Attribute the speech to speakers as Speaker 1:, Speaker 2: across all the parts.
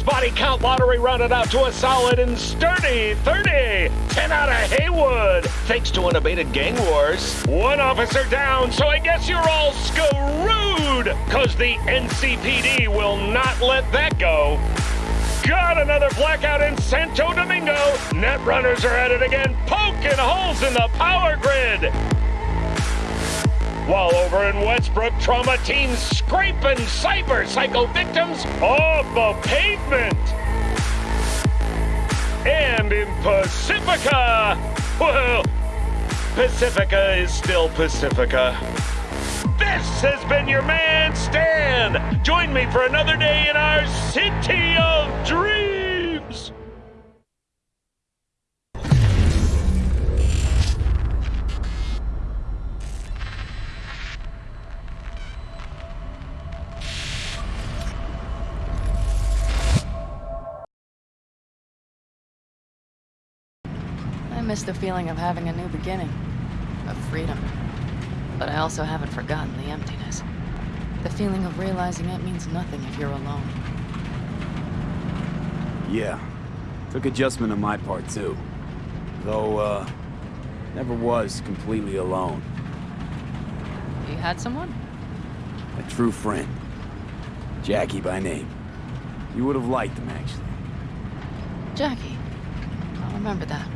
Speaker 1: Body count lottery rounded out to a solid and sturdy 30. 10 out of Heywood, thanks to unabated gang wars. One officer down, so I guess you're all screwed, cause the NCPD will not let that go. Got another blackout in Santo Domingo. Netrunners are at it again, poking holes in the power grid. While over in Westbrook, trauma teams scraping cyber psycho victims off the pavement. And in Pacifica, well, Pacifica is still Pacifica. This has been your man, Stan. Join me for another day in our city of dreams.
Speaker 2: Miss the feeling of having a new beginning, of freedom. But I also haven't forgotten the emptiness. The feeling of realizing it means nothing if you're alone.
Speaker 3: Yeah. Took adjustment on my part, too. Though, uh, never was completely alone.
Speaker 2: You had someone?
Speaker 3: A true friend. Jackie by name. You would have liked him, actually.
Speaker 2: Jackie. I'll remember that.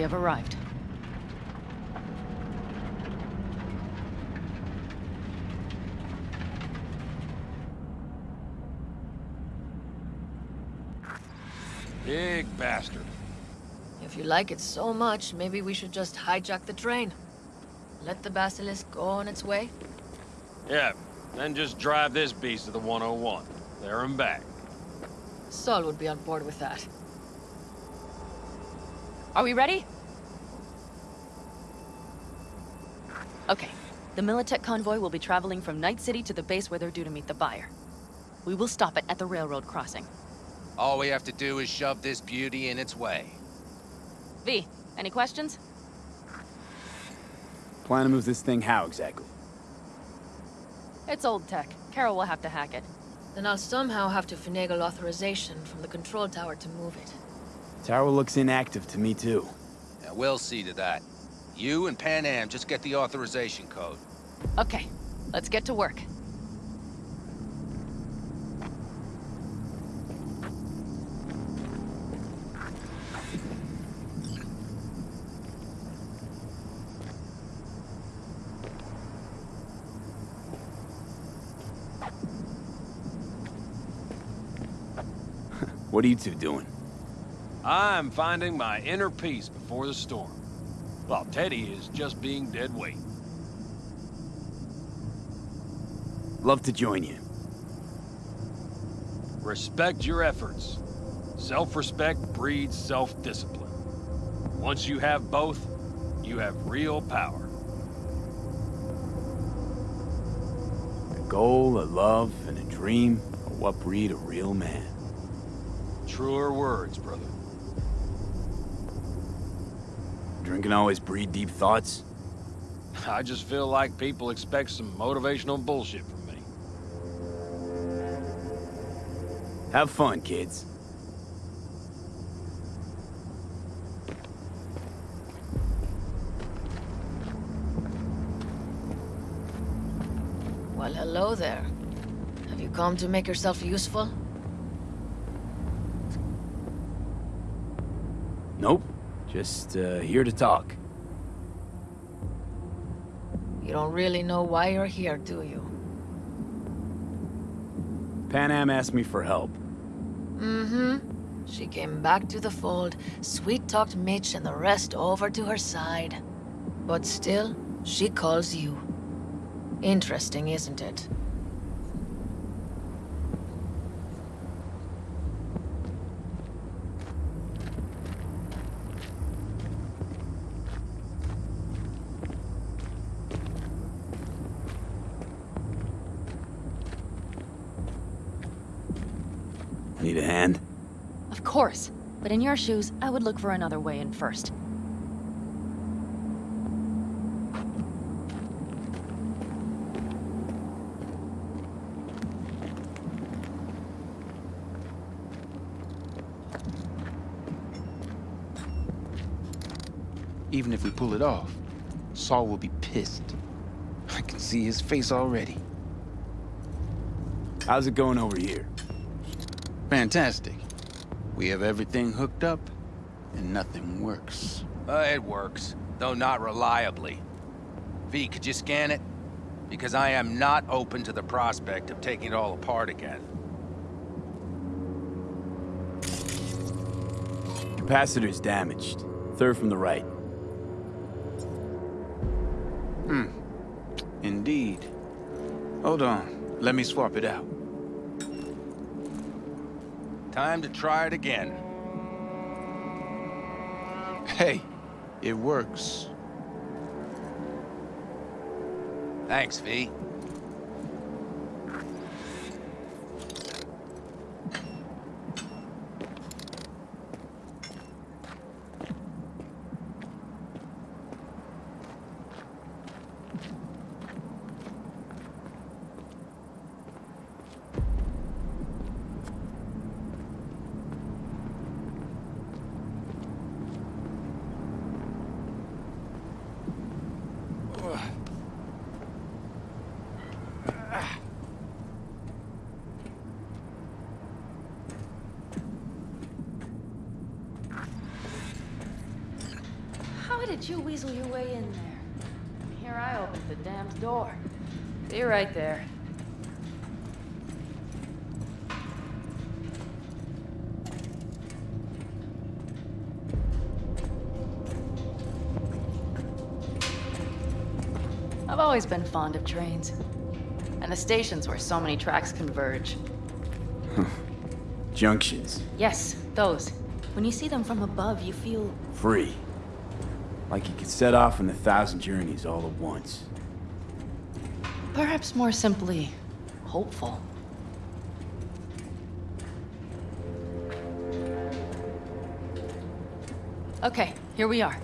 Speaker 2: We have arrived.
Speaker 4: Big bastard.
Speaker 5: If you like it so much, maybe we should just hijack the train. Let the Basilisk go on its way.
Speaker 4: Yeah, then just drive this beast to the 101. There and back.
Speaker 5: Saul would be on board with that.
Speaker 2: Are we ready? Okay. The Militech convoy will be traveling from Night City to the base where they're due to meet the buyer. We will stop it at the railroad crossing.
Speaker 6: All we have to do is shove this beauty in its way.
Speaker 2: V, any questions?
Speaker 3: Plan to move this thing how, exactly?
Speaker 2: It's old tech. Carol will have to hack it.
Speaker 5: Then I'll somehow have to finagle authorization from the control tower to move it.
Speaker 3: Tower looks inactive to me, too.
Speaker 6: Yeah, we'll see to that. You and Panam just get the authorization code.
Speaker 2: Okay, let's get to work.
Speaker 3: What are you two doing?
Speaker 4: I'm finding my inner peace before the storm. While Teddy is just being dead weight.
Speaker 3: Love to join you.
Speaker 4: Respect your efforts. Self-respect breeds self-discipline. Once you have both, you have real power.
Speaker 3: A goal, a love, and a dream are what breed a real man.
Speaker 4: Truer words, brother.
Speaker 3: Drinking always breed deep thoughts?
Speaker 4: I just feel like people expect some motivational bullshit from me.
Speaker 3: Have fun, kids.
Speaker 5: Well, hello there. Have you come to make yourself useful?
Speaker 3: Nope. Just, uh, here to talk.
Speaker 5: You don't really know why you're here, do you?
Speaker 3: Panam asked me for help.
Speaker 5: Mm-hmm. She came back to the fold, sweet-talked Mitch and the rest over to her side. But still, she calls you. Interesting, isn't it?
Speaker 3: Need a hand?
Speaker 2: Of course. But in your shoes, I would look for another way in first.
Speaker 7: Even if we pull it off, Saul will be pissed. I can see his face already.
Speaker 3: How's it going over here?
Speaker 7: Fantastic. We have everything hooked up, and nothing works.
Speaker 6: Uh, it works, though not reliably. V, could you scan it? Because I am not open to the prospect of taking it all apart again.
Speaker 3: Capacitor's damaged. Third from the right. Hmm.
Speaker 7: Indeed. Hold on. Let me swap it out.
Speaker 6: Time to try it again.
Speaker 7: Hey, it works.
Speaker 6: Thanks, V.
Speaker 2: How did you weasel your way in there? Here I opened the damned door. Be right there. I've always been fond of trains. And the stations where so many tracks converge.
Speaker 3: Junctions.
Speaker 2: Yes, those. When you see them from above, you feel
Speaker 3: Free. Like you could set off on a thousand journeys all at once.
Speaker 2: Perhaps more simply, hopeful. Okay, here we are.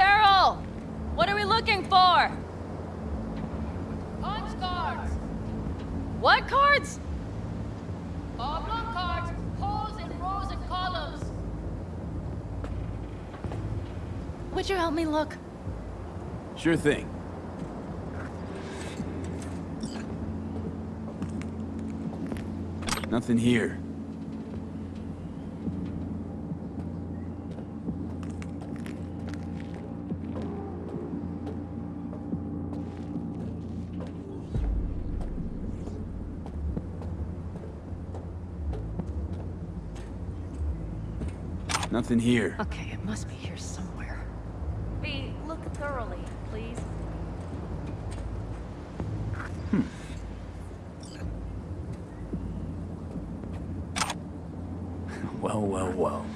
Speaker 2: Carol! What are we looking for?
Speaker 5: Punch cards!
Speaker 2: What cards?
Speaker 5: Oblong cards, holes in rows and columns.
Speaker 2: Would you help me look?
Speaker 3: Sure thing. Nothing here. Nothing here.
Speaker 2: Okay, it must be here somewhere.
Speaker 8: V, look thoroughly, please.
Speaker 3: Well, well, well.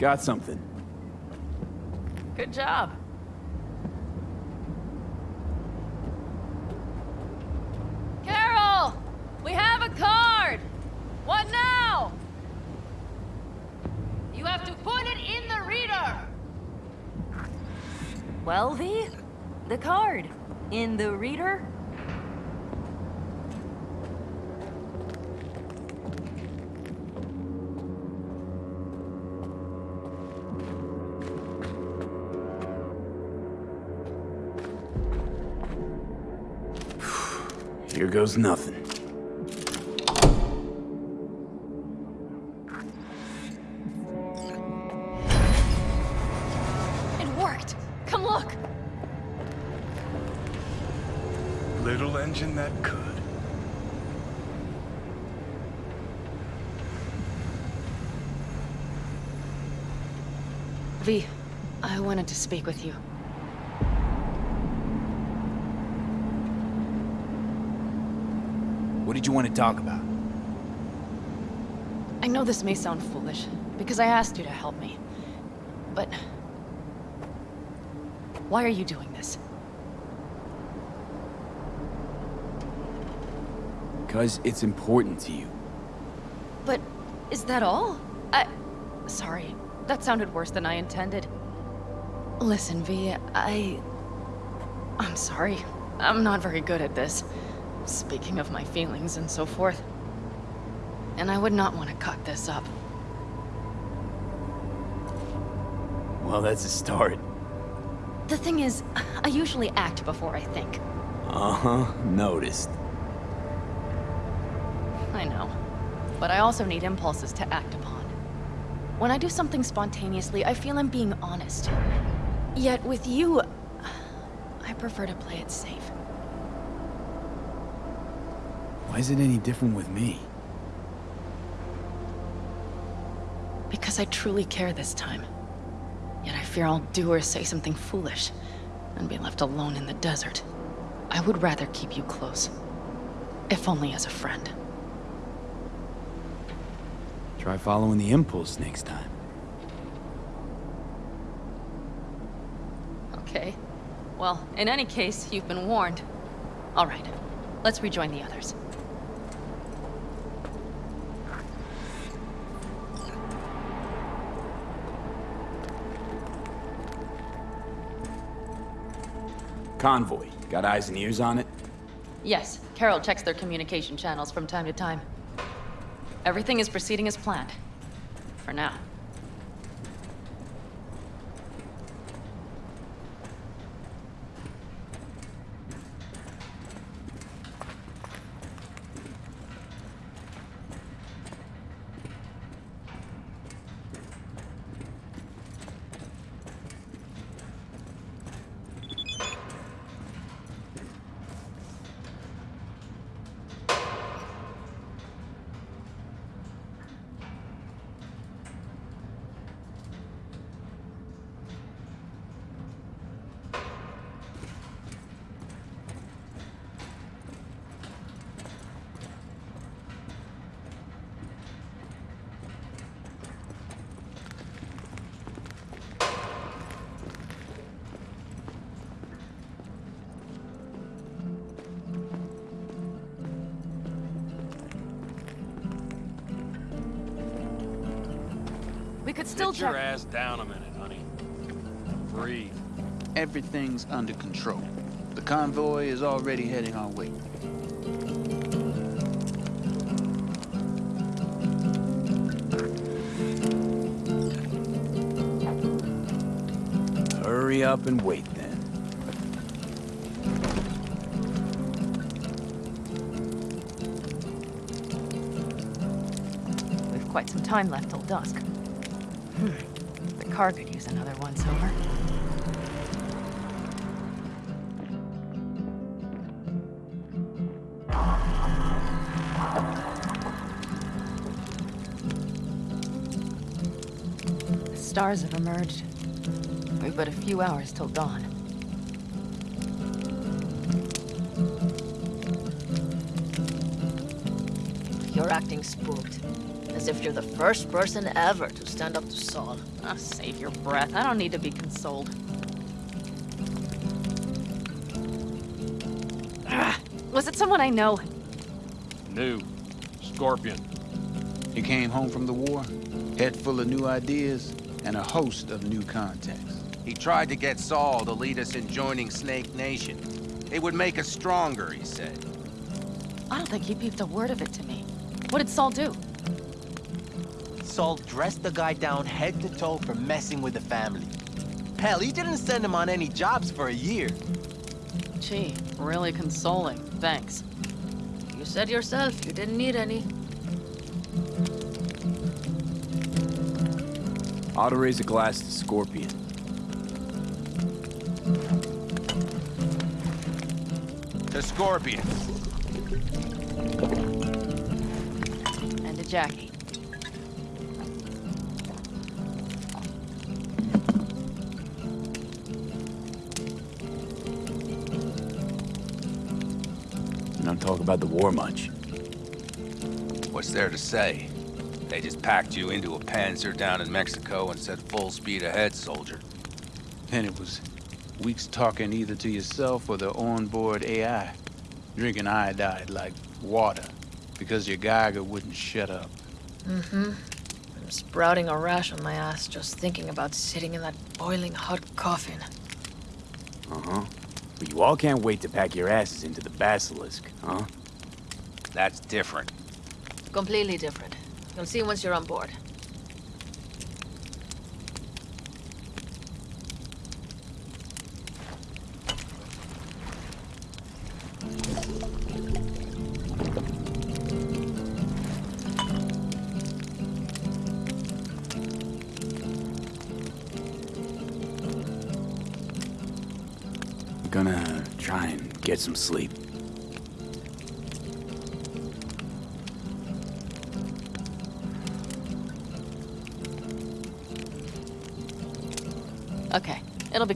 Speaker 3: Got something.
Speaker 2: Good job.
Speaker 3: Here goes nothing.
Speaker 2: It worked! Come look!
Speaker 9: Little engine that could.
Speaker 2: V, I wanted to speak with you.
Speaker 3: Did you want to talk about?
Speaker 2: I know this may sound foolish, because I asked you to help me. But... Why are you doing this?
Speaker 3: Because it's important to you.
Speaker 2: But is that all? I... Sorry, that sounded worse than I intended. Listen, V, I... I'm sorry. I'm not very good at this. Speaking of my feelings and so forth. And I would not want to cut this up.
Speaker 3: Well, that's a start.
Speaker 2: The thing is, I usually act before I think.
Speaker 3: Uh-huh, noticed.
Speaker 2: I know. But I also need impulses to act upon. When I do something spontaneously, I feel I'm being honest. Yet with you, I prefer to play it safe.
Speaker 3: Why is it any different with me?
Speaker 2: Because I truly care this time. Yet I fear I'll do or say something foolish, and be left alone in the desert. I would rather keep you close. If only as a friend.
Speaker 3: Try following the impulse next time.
Speaker 2: Okay. Well, in any case, you've been warned. All right. Let's rejoin the others.
Speaker 3: Convoy. Got eyes and ears on it?
Speaker 2: Yes, Carol checks their communication channels from time to time. Everything is proceeding as planned. For now. Still
Speaker 4: Sit your ass down a minute, honey. Breathe.
Speaker 7: Everything's under control. The convoy is already heading our way.
Speaker 3: Hurry up and wait then.
Speaker 2: We've quite some time left till dusk. Another once-over. The stars have emerged. We've but a few hours till dawn.
Speaker 5: You're acting spooked. As if you're the first person ever to stand up to Saul.
Speaker 2: Ah, save your breath. I don't need to be consoled. Ah, was it someone I know?
Speaker 4: New. Scorpion.
Speaker 7: He came home from the war, head full of new ideas, and a host of new contacts.
Speaker 6: He tried to get Saul to lead us in joining Snake Nation. It would make us stronger, he said.
Speaker 2: I don't think he peeped a word of it to me. What did Saul do?
Speaker 10: Saul dressed the guy down head to toe for messing with the family. Hell, he didn't send him on any jobs for a year.
Speaker 2: Gee, really consoling. Thanks.
Speaker 5: You said yourself you didn't need any.
Speaker 3: Ought to raise a glass to Scorpion.
Speaker 6: To Scorpion.
Speaker 2: And to Jackie.
Speaker 3: About the war much.
Speaker 6: What's there to say? They just packed you into a Panzer down in Mexico and said full speed ahead, soldier.
Speaker 7: And it was weeks talking either to yourself or the onboard AI. Drinking iodide like water because your Geiger wouldn't shut up.
Speaker 5: Mm-hmm. I'm sprouting a rash on my ass just thinking about sitting in that boiling hot coffin.
Speaker 3: Uh-huh. But you all can't wait to pack your asses into the Basilisk, huh?
Speaker 6: That's different.
Speaker 5: Completely different. You'll see once you're on board.
Speaker 3: I'm gonna try and get some sleep.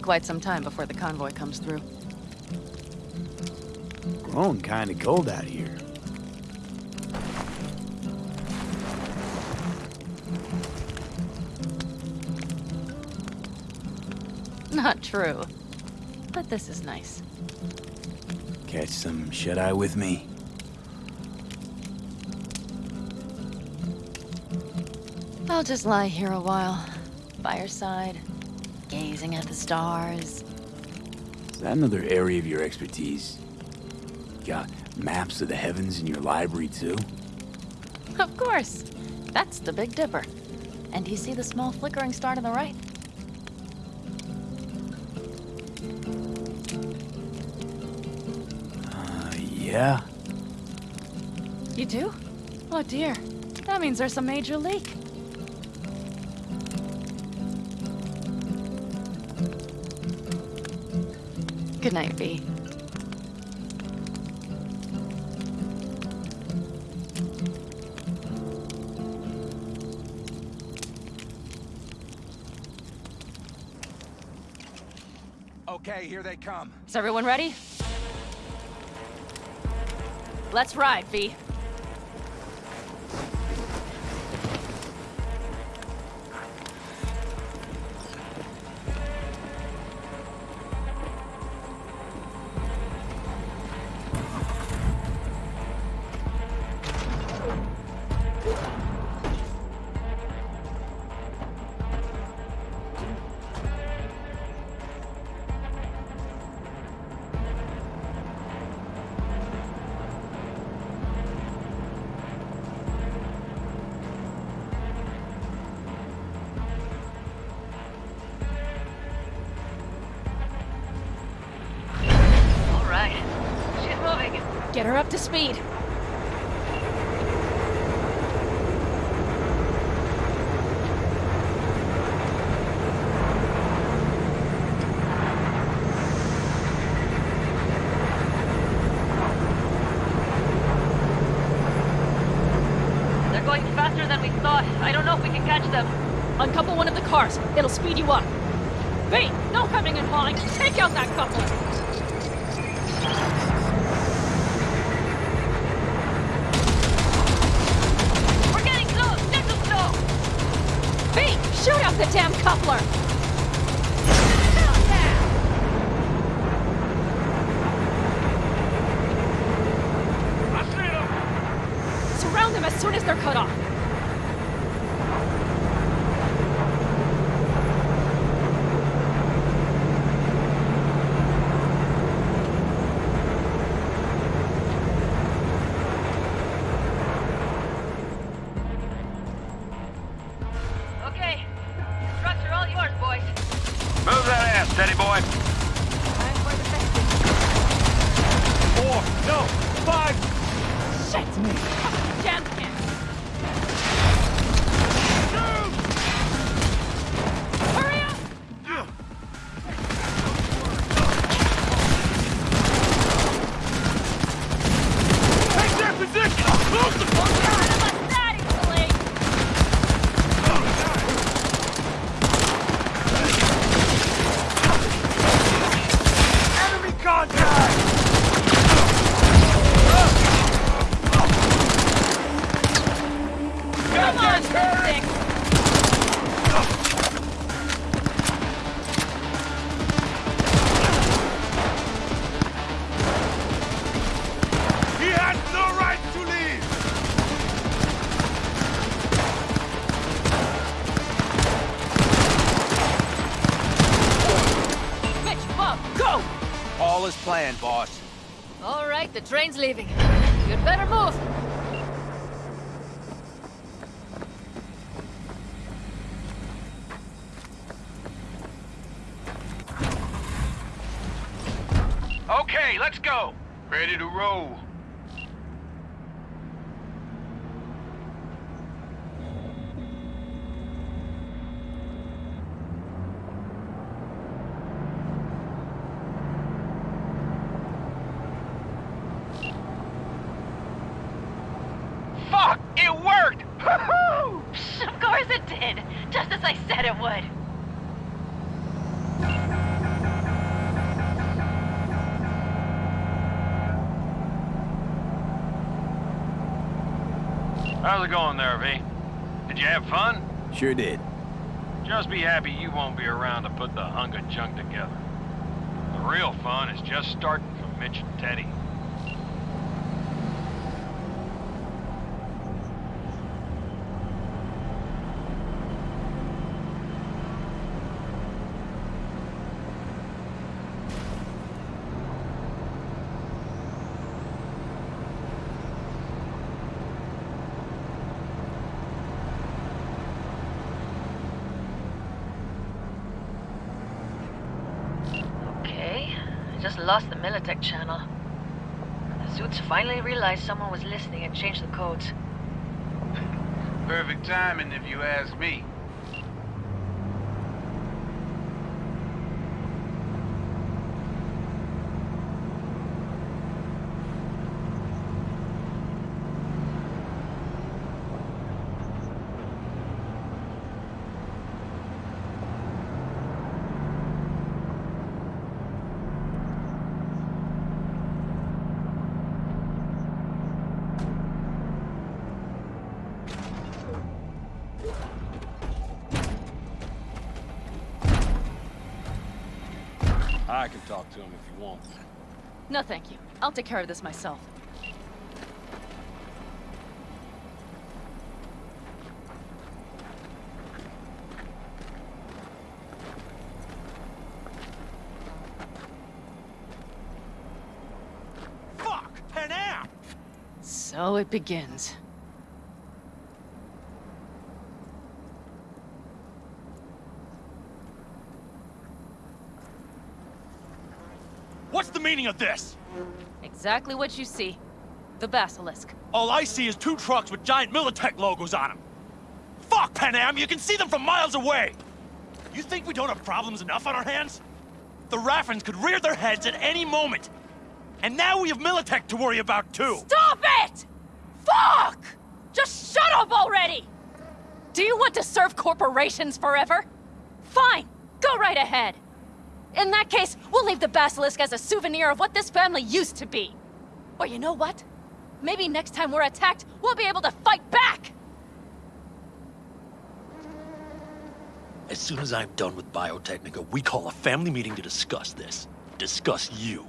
Speaker 2: Quite some time before the convoy comes through.
Speaker 3: Grown kinda cold out here.
Speaker 2: Not true. But this is nice.
Speaker 3: Catch some shut-eye with me?
Speaker 2: I'll just lie here a while, by your side, gazing at the stars.
Speaker 3: Is that another area of your expertise? You Got maps of the heavens in your library, too?
Speaker 2: Of course. That's the Big Dipper. And do you see the small flickering star to the right?
Speaker 3: Uh, yeah?
Speaker 2: You do? Oh dear. That means there's a major leak. Good night, V.
Speaker 6: Okay, here they come.
Speaker 2: Is everyone ready? Let's ride, V.
Speaker 5: faster than we thought. I don't know if we can catch them.
Speaker 2: Uncouple one of the cars. It'll speed you up. V, no coming and hauling. Take out that coupler.
Speaker 5: We're getting close. Gentle slow.
Speaker 2: V, shoot out the damn coupler.
Speaker 1: Them!
Speaker 2: Surround them as soon as they're cut off.
Speaker 5: Train's leaving. You'd better move.
Speaker 6: Okay, let's go. Ready to roll. Fuck! It worked!
Speaker 2: Of course it did, just as I said it would.
Speaker 4: How's it going there, V? Did you have fun?
Speaker 3: Sure did.
Speaker 4: Just be happy you won't be around to put the hunk of junk together. The real fun is just starting for Mitch and Teddy.
Speaker 5: Okay, I just lost the Militech channel. The suits finally realized someone was listening and changed the codes.
Speaker 7: Perfect timing if you ask me.
Speaker 4: I can talk to him if you want.
Speaker 2: No, thank you. I'll take care of this myself.
Speaker 10: Fuck! Panam!
Speaker 2: So it begins.
Speaker 11: What's the meaning of this?
Speaker 2: Exactly what you see. The Basilisk.
Speaker 11: All I see is two trucks with giant Militech logos on them. Fuck, Panam! You can see them from miles away! You think we don't have problems enough on our hands? The Raffens could rear their heads at any moment. And now we have Militech to worry about, too!
Speaker 2: Stop it! Fuck! Just shut up already! Do you want to serve corporations forever? Fine, go right ahead. In that case, we'll leave the Basilisk as a souvenir of what this family used to be. Or you know what? Maybe next time we're attacked, we'll be able to fight back!
Speaker 11: As soon as I'm done with Biotechnica, we call a family meeting to discuss this. Discuss you.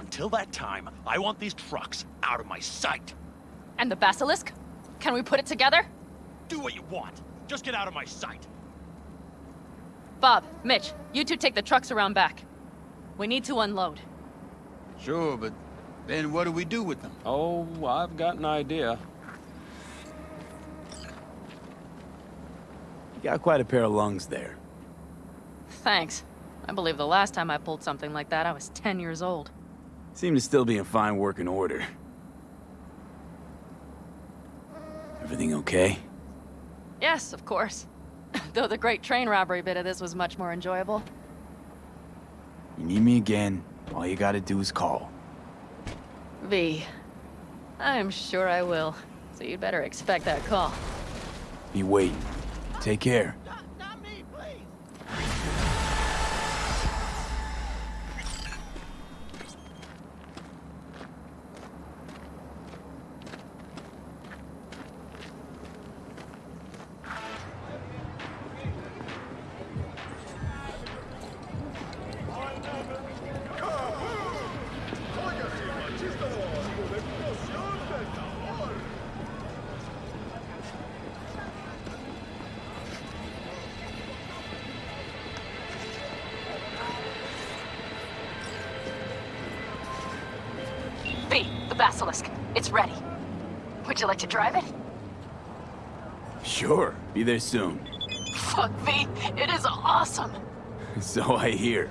Speaker 11: Until that time, I want these trucks out of my sight.
Speaker 2: And the Basilisk? Can we put it together?
Speaker 11: Do what you want. Just get out of my sight.
Speaker 2: Bob, Mitch, you two take the trucks around back. We need to unload.
Speaker 7: Sure, but then what do we do with them?
Speaker 4: Oh, I've got an idea.
Speaker 3: You got quite a pair of lungs there.
Speaker 2: Thanks. I believe the last time I pulled something like that, I was 10 years old.
Speaker 3: Seem to still be in fine working order. Everything okay?
Speaker 2: Yes, of course. Though the great train robbery bit of this was much more enjoyable.
Speaker 3: You need me again, all you gotta do is call.
Speaker 2: V. I'm sure I will. So you'd better expect that call.
Speaker 3: Be waiting. Take care. There soon.
Speaker 2: Fuck me, it is awesome.
Speaker 3: So I hear.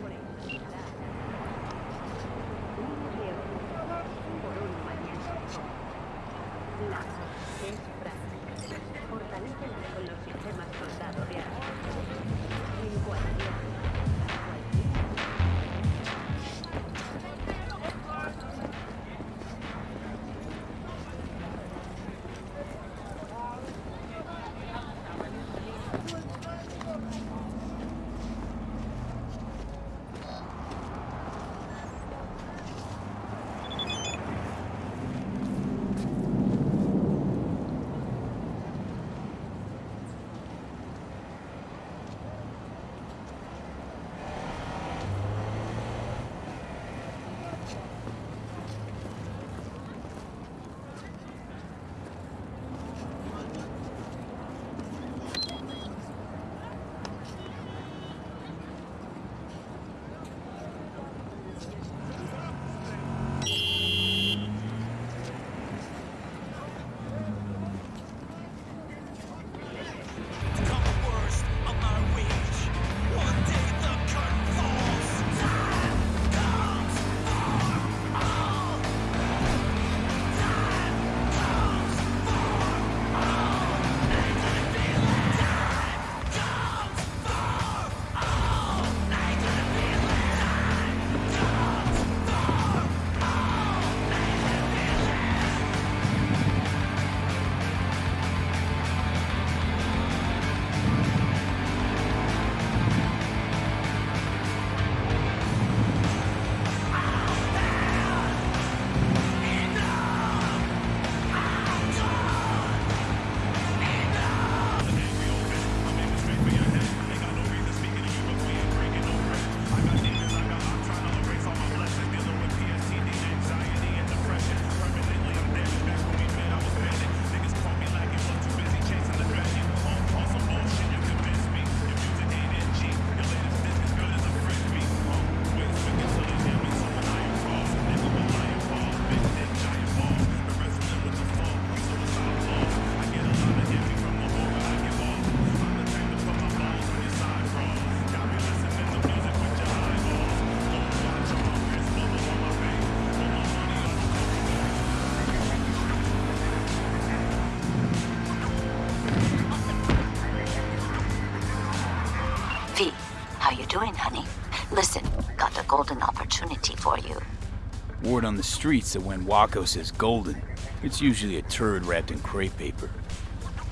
Speaker 3: Word on the streets that when Wako says golden, it's usually a turd wrapped in crepe paper.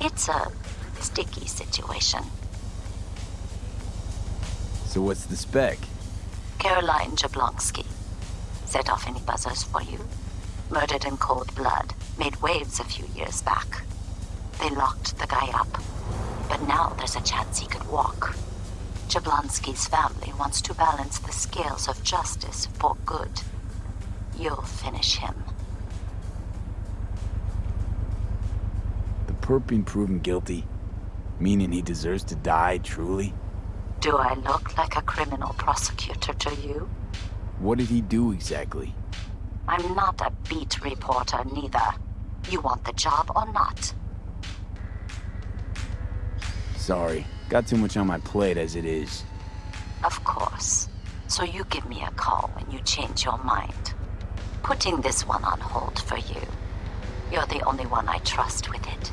Speaker 12: It's a sticky situation.
Speaker 3: So what's the spec?
Speaker 12: Caroline Jablonski. Set off any buzzers for you? Murdered in cold blood. Made waves a few years back. They locked the guy up. But now there's a chance he could walk. Jablonski's family wants to balance the scales of justice for good. You'll finish him.
Speaker 3: The perp being proven guilty? Meaning he deserves to die, truly?
Speaker 12: Do I look like a criminal prosecutor to you?
Speaker 3: What did he do exactly?
Speaker 12: I'm not a beat reporter, neither. You want the job or not?
Speaker 3: Sorry, got too much on my plate as it is.
Speaker 12: Of course. So you give me a call when you change your mind. Putting this one on hold for you. You're the only one I trust with it.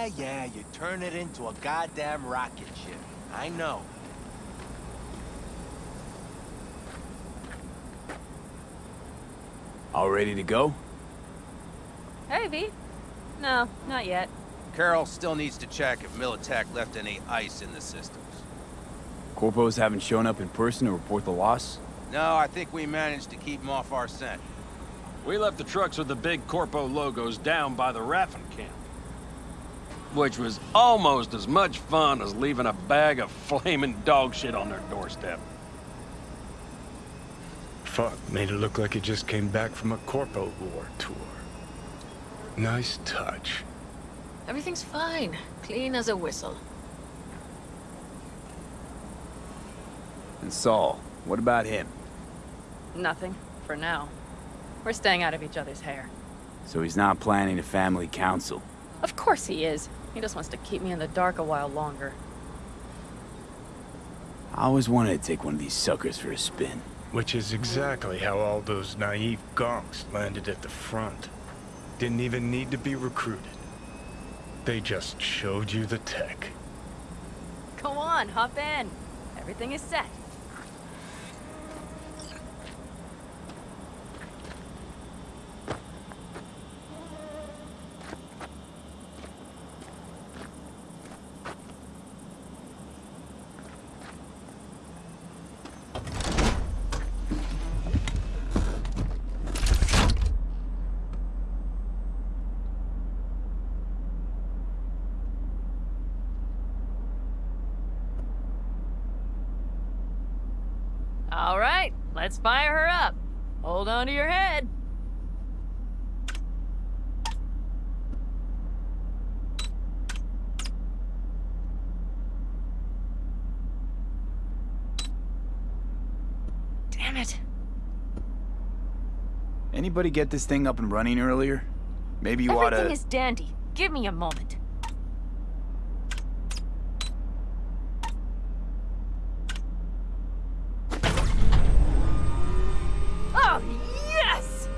Speaker 10: Yeah, yeah, you turn it into a goddamn rocket ship. I know.
Speaker 3: All ready to go?
Speaker 8: Hey, V. No, not yet.
Speaker 6: Carol still needs to check if Militech left any ice in the systems.
Speaker 3: Corpos haven't shown up in person to report the loss?
Speaker 6: No, I think we managed to keep them off our scent.
Speaker 4: We left the trucks with the big Corpo logos down by the Raffen camp. Which was almost as much fun as leaving a bag of flaming dog shit on their doorstep.
Speaker 9: Fuck, made it look like he just came back from a Corpo War tour. Nice touch.
Speaker 5: Everything's fine. Clean as a whistle.
Speaker 3: And Saul, what about him?
Speaker 2: Nothing, for now. We're staying out of each other's hair.
Speaker 3: So he's not planning a family council?
Speaker 2: Of course he is. He just wants to keep me in the dark a while longer.
Speaker 3: I always wanted to take one of these suckers for a spin.
Speaker 9: Which is exactly how all those naive gonks landed at the front. Didn't even need to be recruited. They just showed you the tech.
Speaker 2: Go on, hop in. Everything is set. All right, let's fire her up. Hold on to your head. Damn it.
Speaker 3: Anybody get this thing up and running earlier? Maybe you
Speaker 8: Everything
Speaker 3: oughta...
Speaker 8: is dandy. Give me a moment. Oh, yes!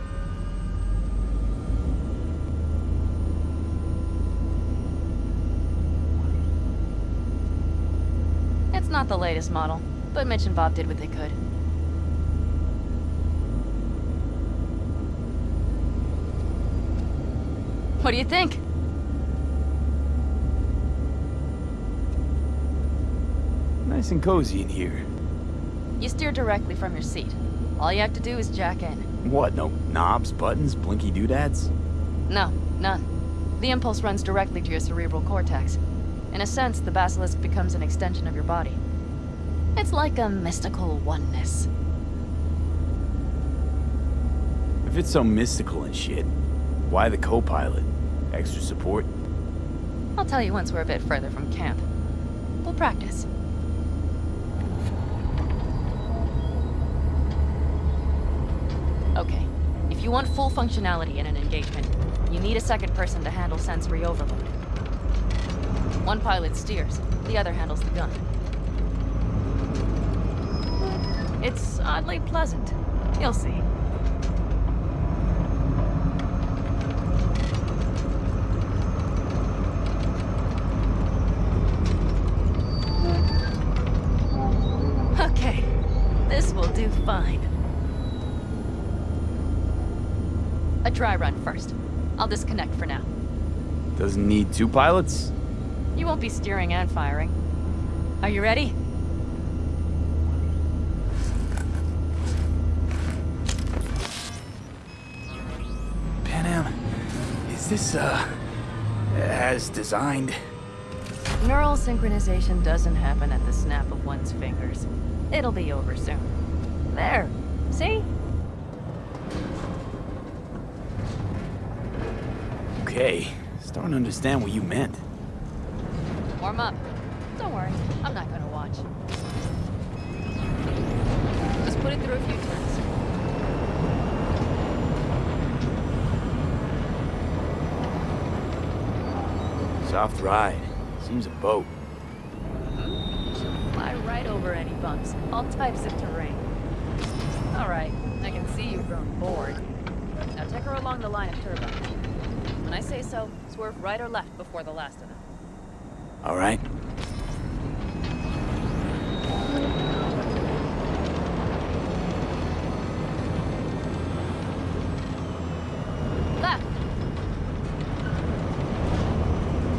Speaker 2: It's not the latest model, but Mitch and Bob did what they could. What do you think?
Speaker 3: Nice and cozy in here.
Speaker 2: You steer directly from your seat. All you have to do is jack in.
Speaker 3: What, no knobs, buttons, blinky doodads?
Speaker 2: No, none. The impulse runs directly to your cerebral cortex. In a sense, the basilisk becomes an extension of your body. It's like a mystical oneness.
Speaker 3: If it's so mystical and shit, why the co-pilot? Extra support?
Speaker 2: I'll tell you once we're a bit further from camp. We'll practice. Okay, if you want full functionality in an engagement, you need a second person to handle sensory overload. One pilot steers, the other handles the gun. It's oddly pleasant. You'll see. Okay, this will do fine. A dry run first. I'll disconnect for now.
Speaker 3: Doesn't need two pilots?
Speaker 2: Won't be steering and firing. Are you ready?
Speaker 3: Panam, is this, uh, as designed?
Speaker 2: Neural synchronization doesn't happen at the snap of one's fingers. It'll be over soon. There. See?
Speaker 3: Okay, starting to understand what you meant. Soft ride. Seems a boat.
Speaker 2: Fly right over any bumps, all types of terrain. All right, I can see you've grown bored. Now take her along the line of turbines. When I say so, swerve right or left before the last of them.
Speaker 3: All right.
Speaker 2: Left.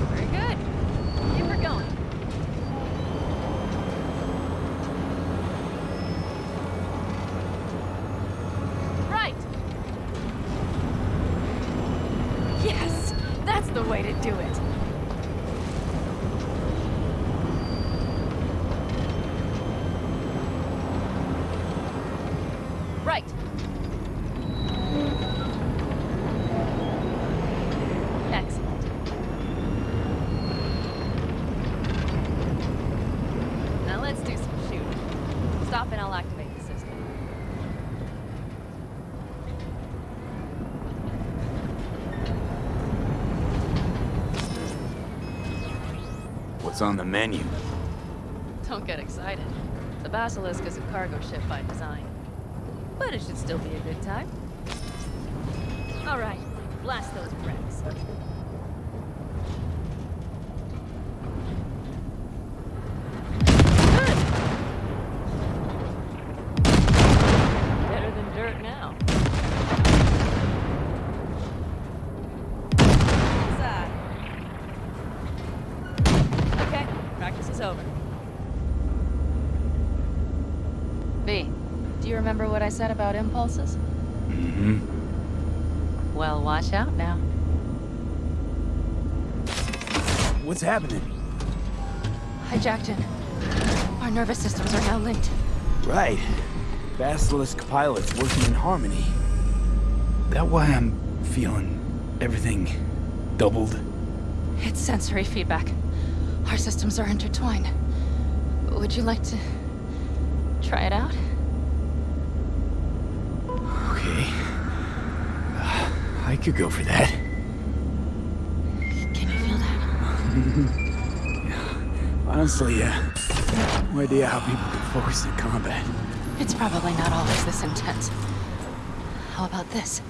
Speaker 2: Very good. Keep her going. Right. Yes, that's the way to do it. Right. Excellent. Now let's do some shooting. Stop and I'll activate the system.
Speaker 3: What's on the menu?
Speaker 2: Don't get excited. The Basilisk is a cargo ship by design. But it should still be a good time. All right, blast those bricks. Better than dirt now. Inside. Okay, practice is over. V, do you remember what I said about impulses?
Speaker 3: Mm-hmm.
Speaker 2: Well, watch out now.
Speaker 3: What's happening?
Speaker 2: Hijacked in. Our nervous systems are now linked.
Speaker 3: Right. Basilisk pilots working in harmony. That why I'm feeling everything doubled?
Speaker 2: It's sensory feedback. Our systems are intertwined. Would you like to try it out?
Speaker 3: I could go for that.
Speaker 2: Can you feel that?
Speaker 3: Honestly, yeah. no idea how people can focus in combat.
Speaker 2: It's probably not always this intense. How about this?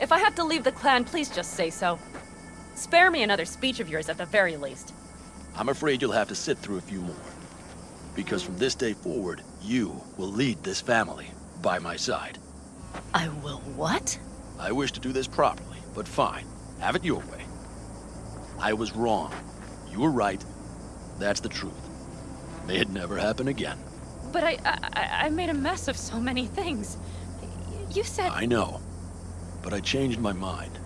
Speaker 2: If I have to leave the clan, please just say so. Spare me another speech of yours at the very least.
Speaker 11: I'm afraid you'll have to sit through a few more. Because from this day forward, you will lead this family by my side.
Speaker 2: I will what?
Speaker 11: I wish to do this properly, but fine. Have it your way. I was wrong. You were right. That's the truth. May it never happen again.
Speaker 2: But I, I, I made a mess of so many things. You said...
Speaker 11: I know. But I changed my mind.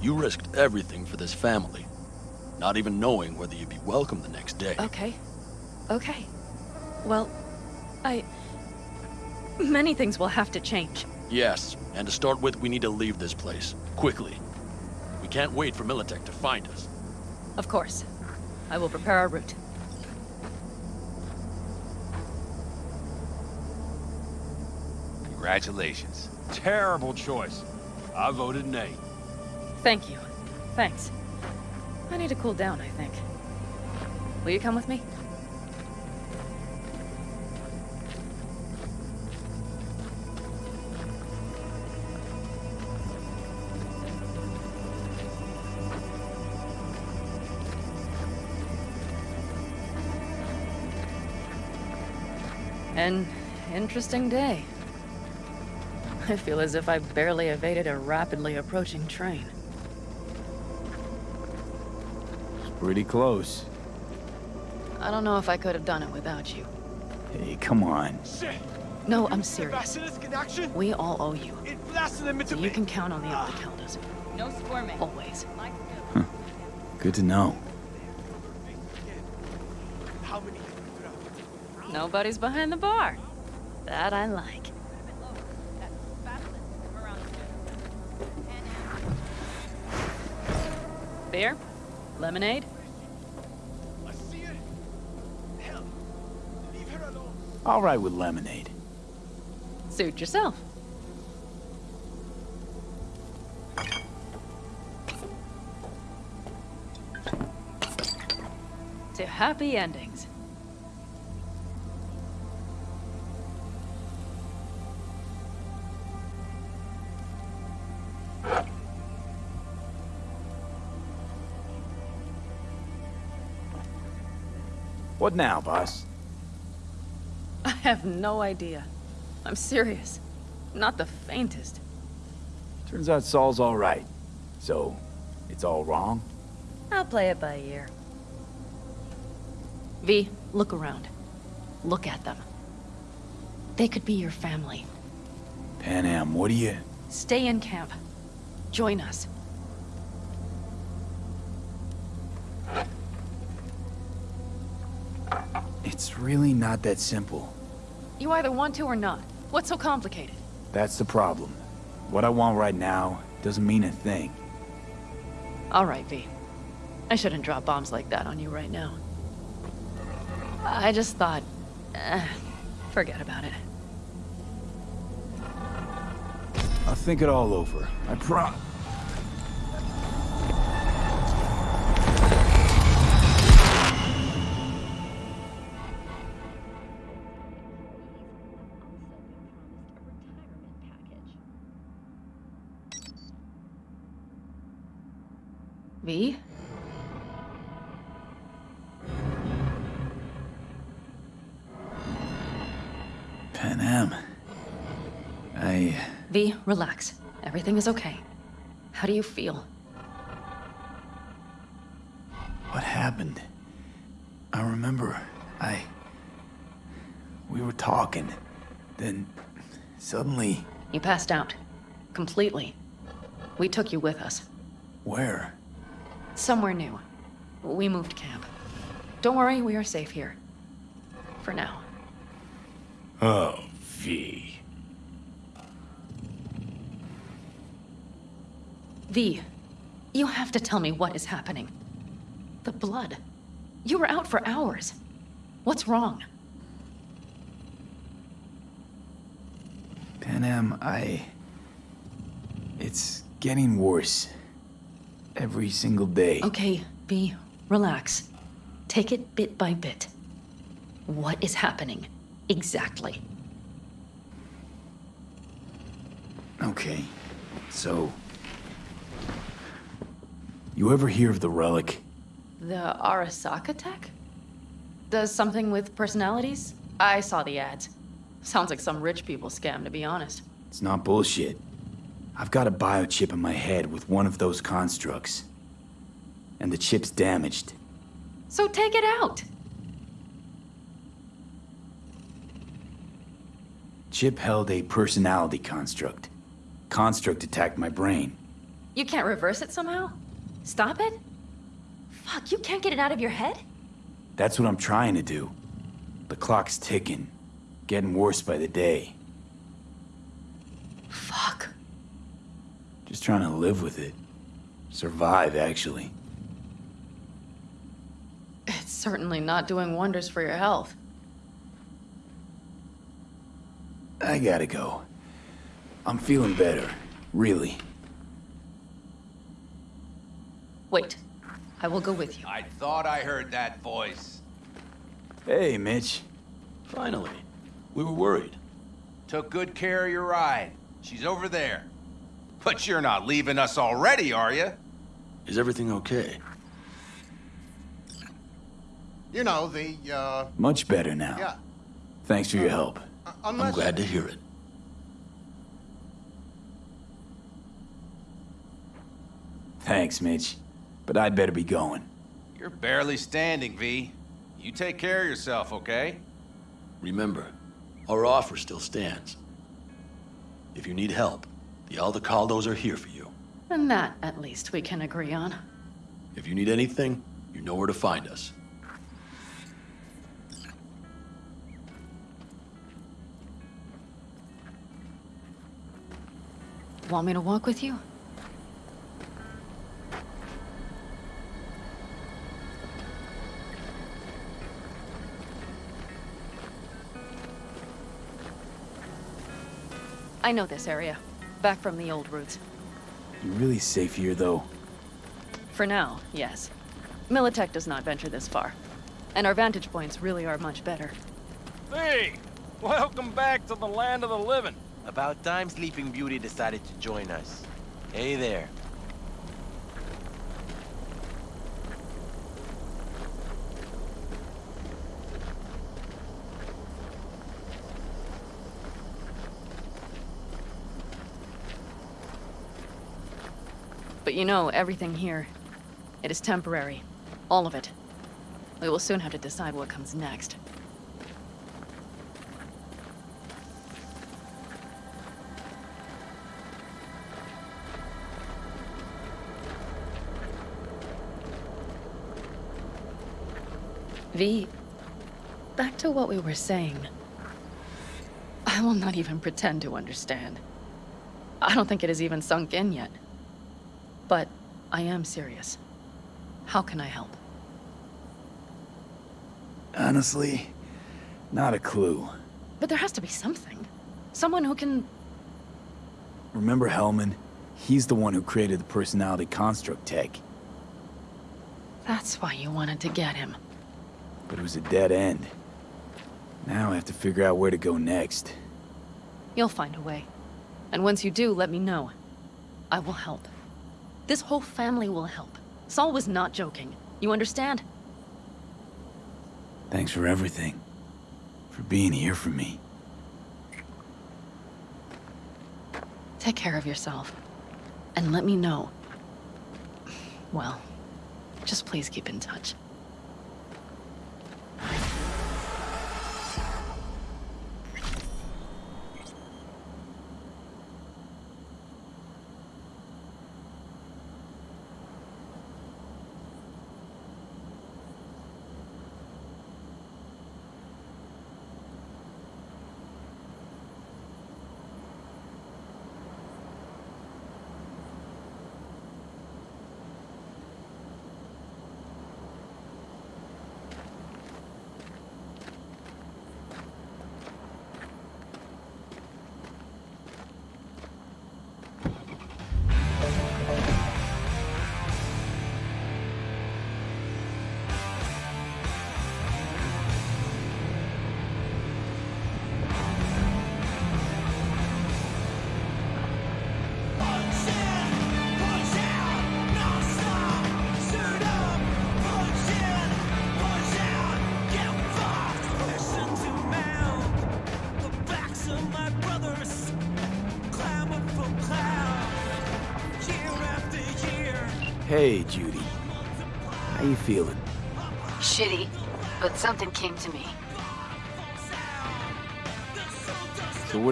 Speaker 11: You risked everything for this family. Not even knowing whether you'd be welcome the next day.
Speaker 2: Okay. Okay. Well, I... Many things will have to change.
Speaker 11: Yes, and to start with, we need to leave this place. Quickly. We can't wait for Militech to find us.
Speaker 2: Of course. I will prepare our route.
Speaker 6: Congratulations.
Speaker 4: Terrible choice. I voted nay.
Speaker 2: Thank you. Thanks. I need to cool down, I think. Will you come with me? An interesting day. I feel as if I barely evaded a rapidly approaching train.
Speaker 3: It's pretty close.
Speaker 2: I don't know if I could have done it without you.
Speaker 3: Hey, come on.
Speaker 2: No, I'm serious. We all owe you. So you can count on the
Speaker 3: Ah.
Speaker 2: Aldecaldos. No squirming. Always.
Speaker 3: Good to know.
Speaker 2: Nobody's behind the bar. That I like. Beer? Lemonade?
Speaker 3: All right with lemonade.
Speaker 2: Suit yourself. To happy endings.
Speaker 3: What now, boss?
Speaker 2: I have no idea. I'm serious. Not the faintest.
Speaker 3: Turns out Saul's all right. So, it's all wrong?
Speaker 2: I'll play it by ear. V, look around. Look at them. They could be your family.
Speaker 3: Panam, what do you...
Speaker 2: Stay in camp. Join us.
Speaker 3: It's really not that simple.
Speaker 2: You either want to or not. What's so complicated?
Speaker 3: That's the problem. What I want right now doesn't mean a thing.
Speaker 2: All right, V. I shouldn't drop bombs like that on you right now. I just thought... eh, forget about it.
Speaker 3: I'll think it all over. I prom...
Speaker 2: relax. Everything is okay. How do you feel?
Speaker 3: What happened? I remember, I... We were talking. Then, suddenly...
Speaker 2: You passed out. Completely. We took you with us.
Speaker 3: Where?
Speaker 2: Somewhere new. We moved camp. Don't worry, we are safe here. For now.
Speaker 9: Oh, V.
Speaker 2: V, you have to tell me what is happening. The blood. You were out for hours. What's wrong?
Speaker 3: Panam, I... It's Getting worse. Every single day.
Speaker 2: Okay, V, relax. Take it bit by bit. What is happening? Exactly.
Speaker 3: Okay, so... You ever hear of the relic?
Speaker 2: The Arasaka tech? Does something with personalities? I saw the ads. Sounds like some rich people scam, to be honest.
Speaker 3: It's not bullshit. I've got a biochip in my head with one of those constructs. And the chip's damaged.
Speaker 2: So take it out!
Speaker 3: Chip held a personality construct. Construct attacked my brain.
Speaker 2: You can't reverse it somehow? Stop it? Fuck, you can't get it out of your head?
Speaker 3: That's what I'm trying to do. The clock's ticking. Getting worse by the day.
Speaker 2: Fuck.
Speaker 3: Just trying to live with it. Survive, actually.
Speaker 2: It's certainly not doing wonders for your health.
Speaker 3: I gotta go. I'm feeling better. Really.
Speaker 2: Wait. I will go with you.
Speaker 6: I thought I heard that voice.
Speaker 3: Hey, Mitch.
Speaker 13: Finally. We were worried.
Speaker 6: Took good care of your ride. She's over there. But you're not leaving us already, are you?
Speaker 13: Is everything okay?
Speaker 14: You know, the, uh...
Speaker 3: Much better now.
Speaker 14: Yeah.
Speaker 3: Thanks for your help.
Speaker 14: Unless...
Speaker 13: I'm glad to hear it.
Speaker 3: Thanks, Mitch. But I'd better be going.
Speaker 6: You're barely standing, V. You take care of yourself, okay?
Speaker 13: Remember, our offer still stands. If you need help, the Aldecaldos are here for you.
Speaker 2: And that, at least, we can agree on.
Speaker 13: If you need anything, you know where to find us.
Speaker 2: Want me to walk with you? I know this area. Back from the old routes.
Speaker 3: You're really safe here, though?
Speaker 2: For now, yes. Militech does not venture this far. And our vantage points really are much better.
Speaker 4: Hey! Welcome back to the land of the living.
Speaker 10: About time Sleeping Beauty decided to join us. Hey there.
Speaker 2: But you know, everything here, it is temporary. All of it. We will soon have to decide what comes next. V, back to what we were saying. I will not even pretend to understand. I don't think it has even sunk in yet. I am serious. How can I help?
Speaker 3: Honestly, not a clue.
Speaker 2: But there has to be something. Someone who can...
Speaker 3: Remember Hellman? He's the one who created the personality construct tech.
Speaker 2: That's why you wanted to get him.
Speaker 3: But it was a dead end. Now I have to figure out where to go next.
Speaker 2: You'll find a way. And once you do, let me know. I will help. This whole family will help. Saul was not joking. You understand?
Speaker 3: Thanks for everything. For being here for me.
Speaker 2: Take care of yourself. And let me know. Well, just please keep in touch.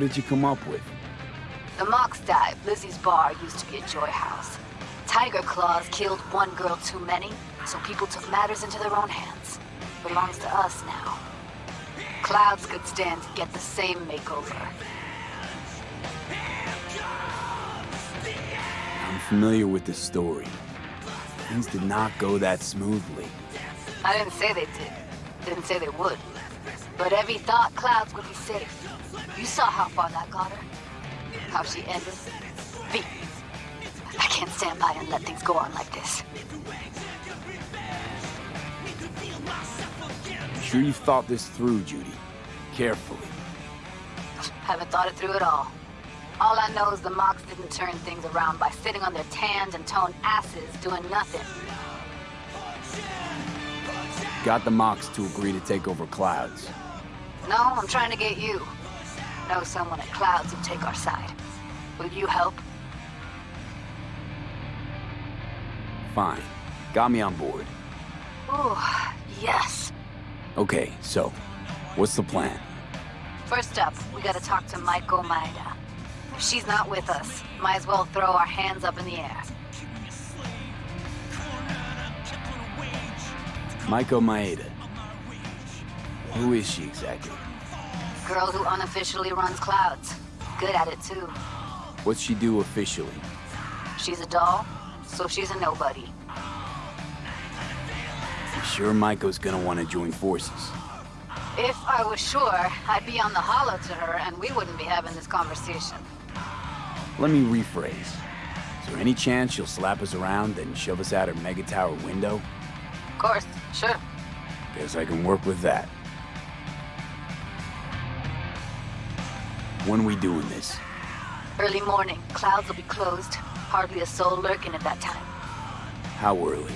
Speaker 3: Did you come up with?
Speaker 15: The Mox died. Lizzie's bar used to be a joy house. Tiger Claws killed one girl too many, so people took matters into their own hands. Belongs to us now. Clouds could stand to get the same makeover.
Speaker 3: I'm familiar with the story. Things did not go that smoothly.
Speaker 15: I didn't say they did. Didn't say they would. But Evie thought Clouds would be safe. You saw how far that got her. How she ended. V. I can't stand by and let things go on like this.
Speaker 3: I'm sure you've thought this through, Judy. Carefully.
Speaker 15: Haven't thought it through at all. All I know is the Mox didn't turn things around by sitting on their tanned and toned asses doing nothing.
Speaker 3: Got the Mox to agree to take over Clouds.
Speaker 15: No, I'm trying to get you. Know someone at Clouds who'll take our side. Will you help?
Speaker 3: Fine. Got me on board.
Speaker 15: Oh, yes.
Speaker 3: Okay, so, what's the plan?
Speaker 15: First up, we gotta talk to Maiko Maeda. If she's not with us, might as well throw our hands up in the air.
Speaker 3: Maiko Maeda. Who is she exactly?
Speaker 15: Girl who unofficially runs Clouds. Good at it, too.
Speaker 3: What's she do officially?
Speaker 15: She's a doll, so she's a nobody.
Speaker 3: You sure Maiko's gonna want to join forces?
Speaker 15: If I was sure, I'd be on the holo to her and we wouldn't be having this conversation.
Speaker 3: Let me rephrase. Is there any chance she'll slap us around and shove us out her mega tower window?
Speaker 15: Of course, sure.
Speaker 3: Guess I can work with that. When we doing this?
Speaker 15: Early morning, clouds will be closed. Hardly a soul lurking at that time.
Speaker 3: How early?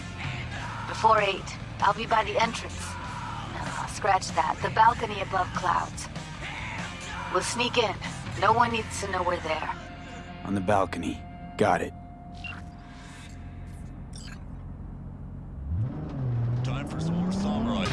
Speaker 15: Before 8, I'll be by the entrance. No, scratch that. The balcony above clouds. We'll sneak in. No one needs to know we're there.
Speaker 3: On the balcony. Got it.
Speaker 16: Time for some more samurai.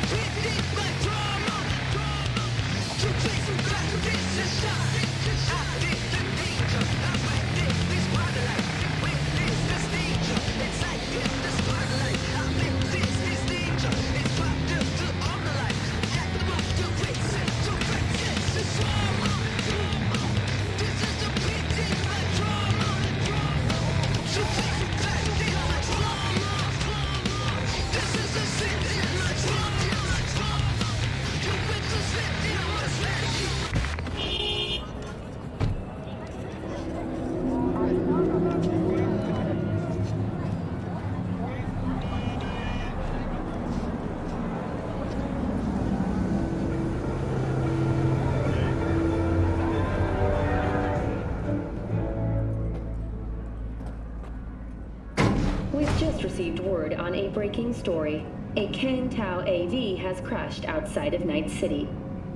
Speaker 17: Received word on a breaking story. A Kang Tao AV has crashed outside of Night City.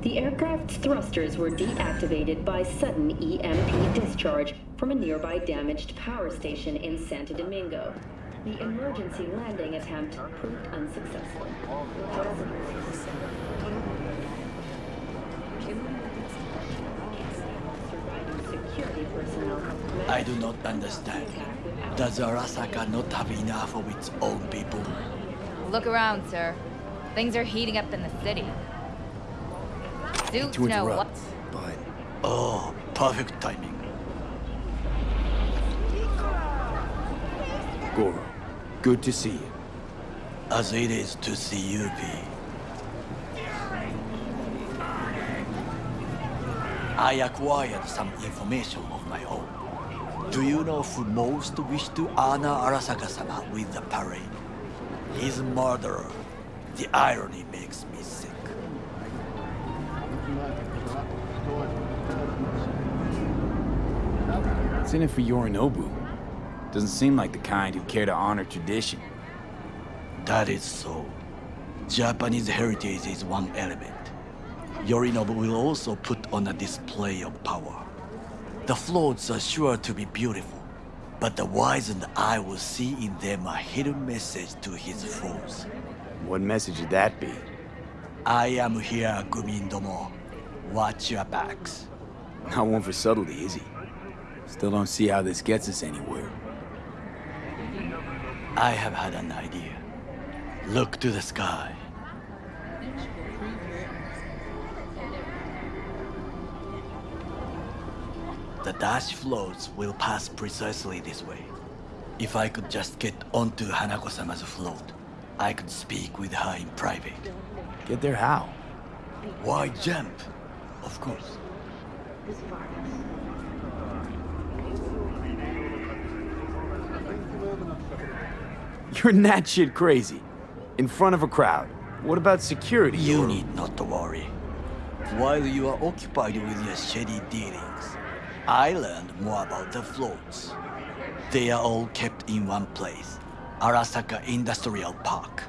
Speaker 17: The aircraft's thrusters were deactivated by sudden EMP discharge from a nearby damaged power station in Santo Domingo. The emergency landing attempt proved unsuccessful. Security personnel
Speaker 16: I do not understand. Does Arasaka not have enough of its own people?
Speaker 18: Look around, sir. Things are heating up in the city. Suits
Speaker 16: to
Speaker 18: know what.
Speaker 16: but... Oh, perfect timing.
Speaker 3: Goro, good to see you.
Speaker 16: As it is to see you, V. I acquired some information of my own. Do you know who most wished to honor Arasaka-sama with the parade? His murderer. The irony makes me sick.
Speaker 3: What's in it for Yorinobu? Doesn't seem like the kind who care to honor tradition.
Speaker 16: That is so. Japanese heritage is one element. Yorinobu will also put on a display of power. The floats are sure to be beautiful. But the wizened eye will see in them a hidden message to his foes.
Speaker 3: What message would that be?
Speaker 16: I am here, Gumindomo. Watch your backs.
Speaker 3: Not one for subtlety, is he? Still don't see how this gets us anywhere.
Speaker 16: I have had an idea. Look to the sky. The dash floats will pass precisely this way. If I could just get onto Hanako-sama's float, I could speak with her in private.
Speaker 3: Get there how?
Speaker 16: Why jump? Of course.
Speaker 3: You're that shit crazy. In front of a crowd. What about security?
Speaker 16: You
Speaker 3: or-
Speaker 16: need not to worry. While you are occupied with your shady dealings, I learned more about the floats. They are all kept in one place, Arasaka Industrial Park.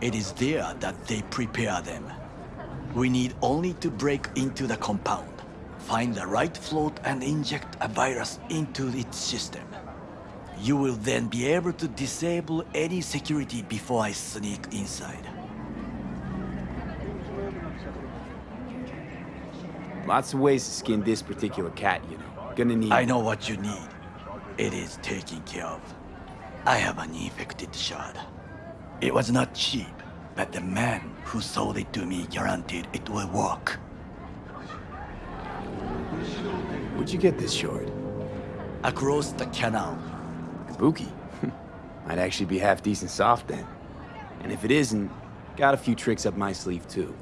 Speaker 16: It is there that they prepare them. We need only to break into the compound, find the right float and inject a virus into its system. You will then be able to disable any security before I sneak inside.
Speaker 3: Lots of ways to skin this particular cat, you know. Gonna need...
Speaker 16: I know what you need. It is taken care of. I have an infected shard. It was not cheap, but the man who sold it to me guaranteed it will work.
Speaker 3: Where'd you get this shard?
Speaker 16: Across the canal.
Speaker 3: Kabuki. Might actually be half decent soft then. And if it isn't, got a few tricks up my sleeve too.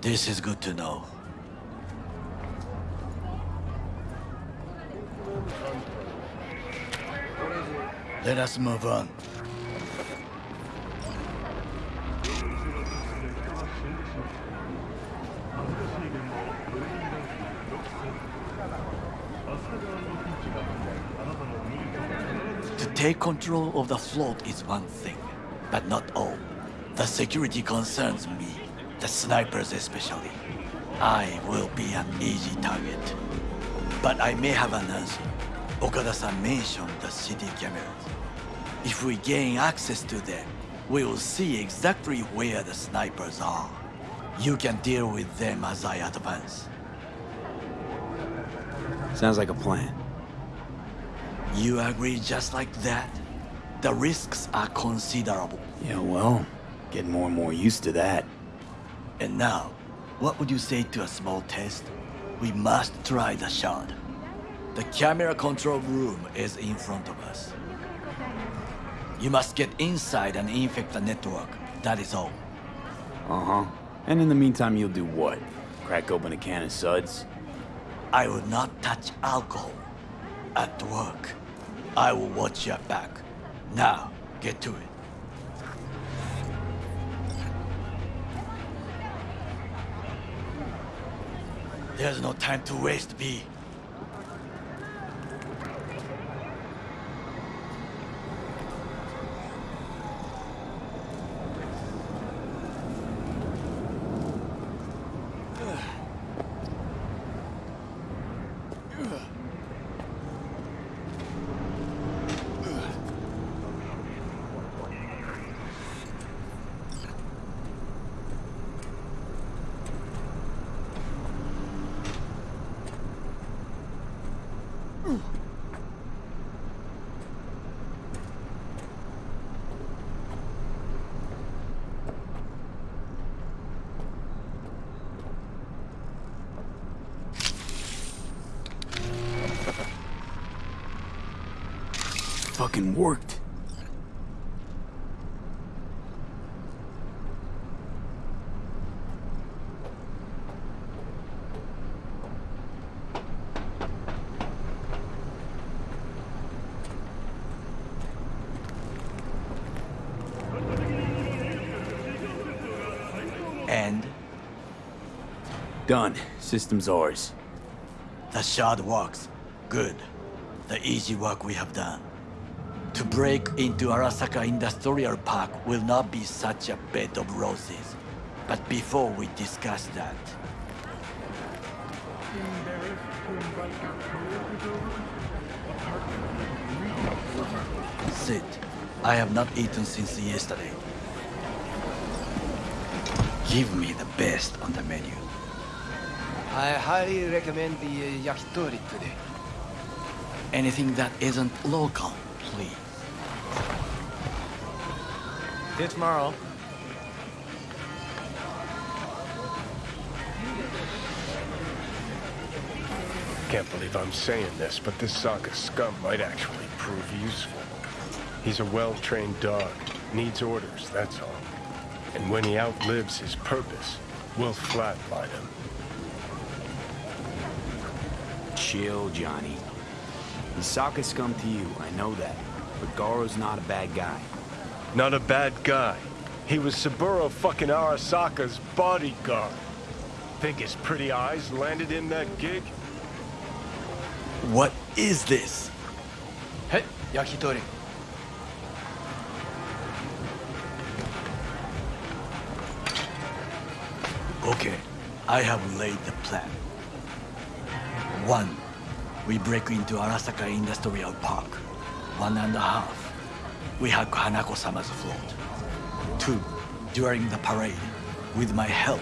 Speaker 16: This is good to know. Let us move on. To take control of the float is one thing, but not all. The security concerns me, the snipers especially. I will be an easy target. But I may have an answer. Okada-san mentioned the city cameras. If we gain access to them, we will see exactly where the snipers are. You can deal with them as I advance.
Speaker 3: Sounds like a plan.
Speaker 16: You agree just like that? The risks are considerable.
Speaker 3: Yeah, well, getting more and more used to that.
Speaker 16: And now, what would you say to a small test? We must try the shard. The camera control room is in front of us. You must get inside and infect the network. That is all.
Speaker 3: Uh-huh. And in the meantime, you'll do what? Crack open a can of suds?
Speaker 16: I will not touch alcohol. At work. I will watch your back. Now, get to it. There's no time to waste, V.
Speaker 3: Fucking worked.
Speaker 16: And
Speaker 3: Done. System's ours.
Speaker 16: the shard works. Good. The easy work we have done. To break into Arasaka Industrial Park will not be such a bed of roses. But before we discuss that, Sit. I have not eaten since yesterday. Give me the best on the menu.
Speaker 10: I highly recommend the yakitori today.
Speaker 16: Anything that isn't local, please.
Speaker 10: See you tomorrow.
Speaker 9: Can't believe I'm saying this, but this Sokka scum might actually prove useful. He's a well-trained dog. Needs orders, that's all. And when he outlives his purpose, we'll flatline him.
Speaker 3: Chill, Johnny. He's Sokka scum to you, I know that. But Goro's not a bad guy.
Speaker 9: Not a bad guy. He was Saburo fucking Arasaka's bodyguard. Think his pretty eyes landed in that gig?
Speaker 16: What is this?
Speaker 10: Hey, yakitori.
Speaker 16: Okay, I have laid the plan. One, we break into Arasaka Industrial Park. One and a half, we hack Hanako-sama's float. Two, during the parade, with my help,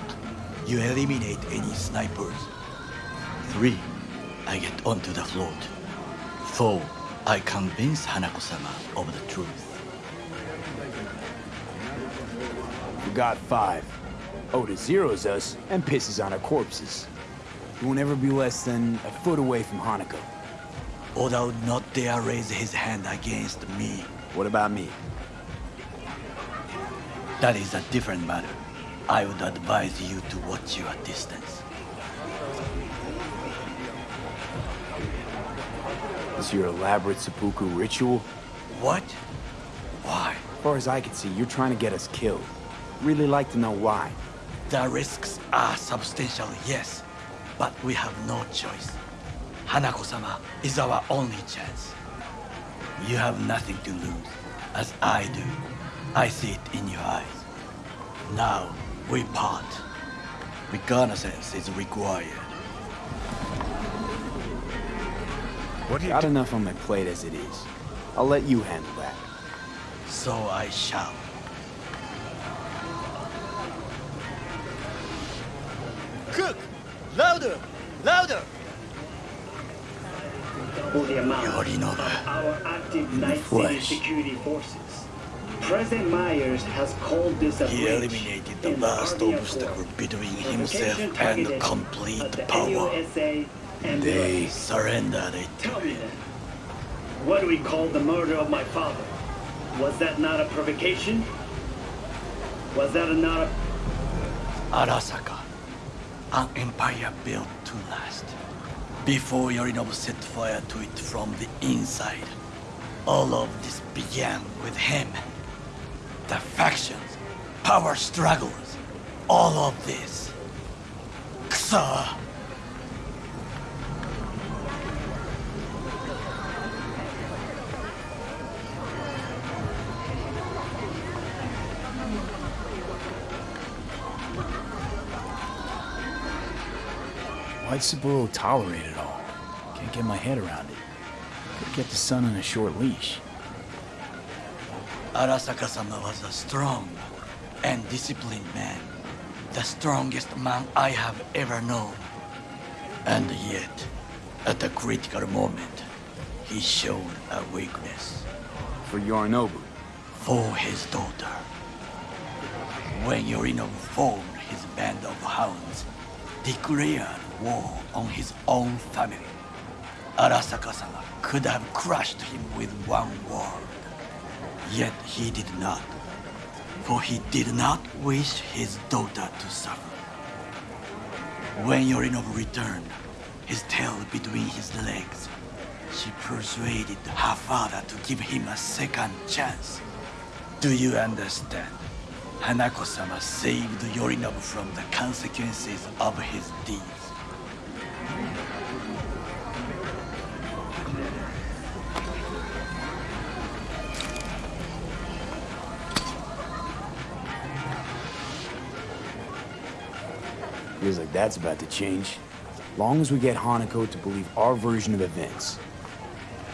Speaker 16: you eliminate any snipers. Three, I get onto the float. Four, I convince Hanako-sama of the truth.
Speaker 3: We got five. Oda zeroes us and pisses on our corpses. He won't ever be less than a foot away from Hanako.
Speaker 16: Oda would not dare raise his hand against me.
Speaker 3: What about me?
Speaker 16: That is a different matter. I would advise you to watch your distance.
Speaker 3: This your elaborate seppuku ritual?
Speaker 16: What? Why?
Speaker 3: As far as I can see, you're trying to get us killed. Really like to know why.
Speaker 16: The risks are substantial, yes. But we have no choice. Hanako-sama is our only chance. You have nothing to lose, as I do. I see it in your eyes. Now, we part. Reconnaissance is required.
Speaker 3: What Got enough on my plate as it is. I'll let you handle that.
Speaker 16: So I shall.
Speaker 10: Cook! Louder! Louder!
Speaker 19: For the amount
Speaker 16: Yorinobu,
Speaker 19: of our active
Speaker 16: in the
Speaker 19: Night City security forces. President Myers has called this a
Speaker 16: He
Speaker 19: breach
Speaker 16: eliminated the
Speaker 19: in
Speaker 16: last
Speaker 19: Army
Speaker 16: obstacle between himself and complete
Speaker 19: the
Speaker 16: power.
Speaker 19: NUSA and
Speaker 16: They
Speaker 19: the-
Speaker 16: surrendered it.
Speaker 19: Tell me then, what do we call the murder of my father? Was that not a provocation? Was that not a...
Speaker 16: Arasaka, an empire built to last. Before Yorinobu set fire to it from the inside, all of this began with him. The factions, power struggles, all of this. Ksa!
Speaker 3: Why'd Saburo tolerate it all? Can't get my head around it. Could've kept his son on a short leash.
Speaker 16: Arasaka-sama was a strong and disciplined man. The strongest man I have ever known. And yet, at a critical moment, he showed a weakness.
Speaker 3: For Yorinobu?
Speaker 16: For his daughter. When Yorinobu formed his band of hounds, declared war on his own family, Arasaka-sama could have crushed him with one word. Yet he did not, for he did not wish his daughter to suffer. When Yorinobu returned, his tail between his legs, she persuaded her father to give him a second chance. Do you understand? Hanako-sama saved Yorinobu from the consequences of his deeds.
Speaker 3: Feels like that's about to change. Long as we get Hanako to believe our version of events.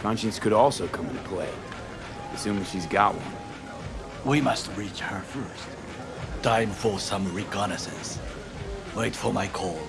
Speaker 3: Conscience could also come into play. Assuming she's got one.
Speaker 16: We must reach her first. Time for some reconnaissance. Wait for my call.